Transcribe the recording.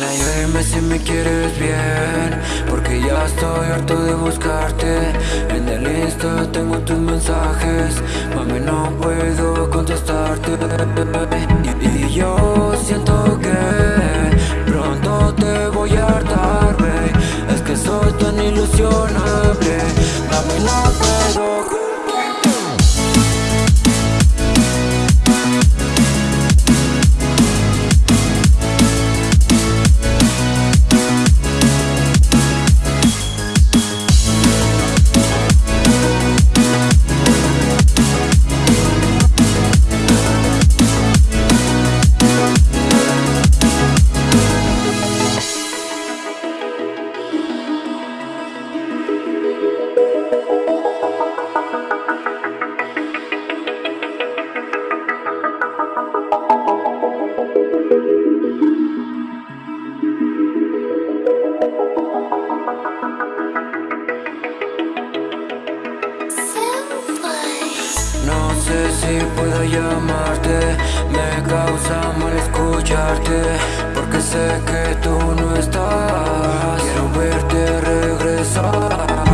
Dime si me quieres bien Porque ya estoy harto de buscarte. En el Insta tengo tus mensajes Mami no puedo contestarte. Y, yo siento que Pronto te voy a hartar, Es que soy tan ilusionable si puedo llamarte, me causa mal escucharte Porque sé que tú no estás, quiero verte regresar